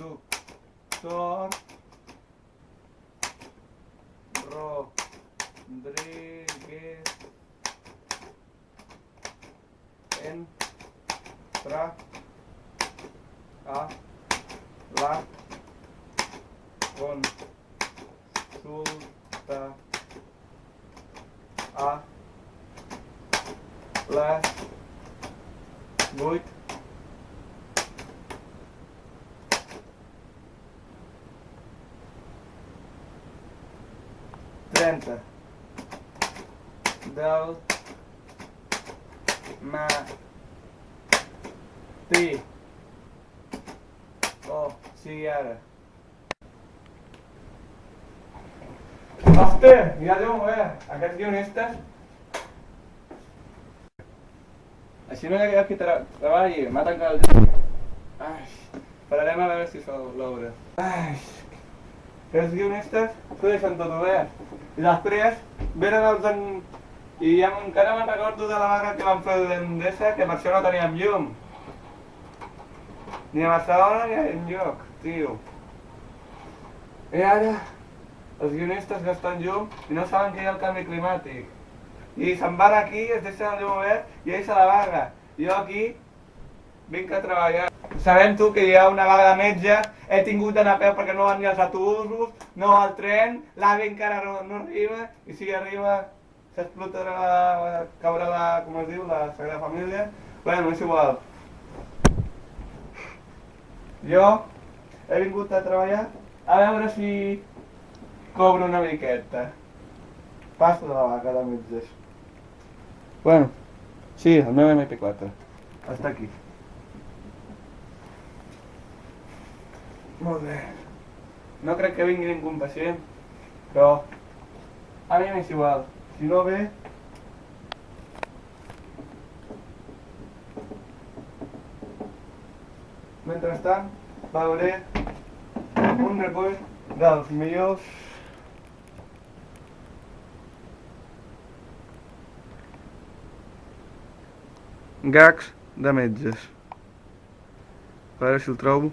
Doctor Rodríguez entra a la. Consulta a. Les 8 30 del matí o sigui ara. Hòstia, ja Déu bé, aquests guionistes. Així no hi ha qui treballi, m'ha tancat el llum. Ai, pararem a veure si sol l'obra. Ai, els guionistes deixen tot obert. I després venen els en... I ja encara me'n recordo de la vaga que van fer l'Endesa, que per això no teníem llum. Ni a Barcelona ni enlloc, tio. I ara, els guionistes gasten llum i no saben que hi ha el canvi climàtic. I se'n van aquí, es deixen el llum obert i ells a la vaga. Jo aquí vinc a treballar. Sabem tu que hi ha una vaga de metges, he tingut d'anar a peu perquè no van ni els autobusos, no al tren, l'AVE encara no, no arriba, i si arriba s'explotarà la, caurà la, com es diu, la Sagrada Família. Bueno, és igual. Jo he vingut a treballar a veure si cobro una miqueta. Passo de la vaga de metges. Bueno, sí, el meu MP4. Està aquí. Molt bé. No crec que vingui ningú pacient, però a mi m'és igual. Si no ve... Mentrestant, veuré un recull dels millors gags de metges. A veure si el trobo.